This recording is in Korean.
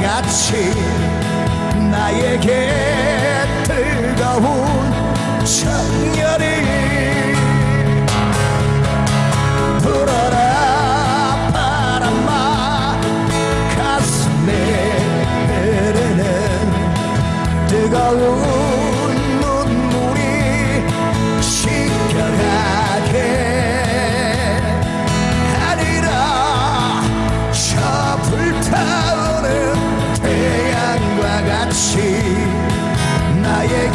같이 나에게 뜨거운 청열이 불어라 바람아 가슴에 흐르는 뜨거운 눈물이 시켜가게 하리라. 저 불타 다시 나의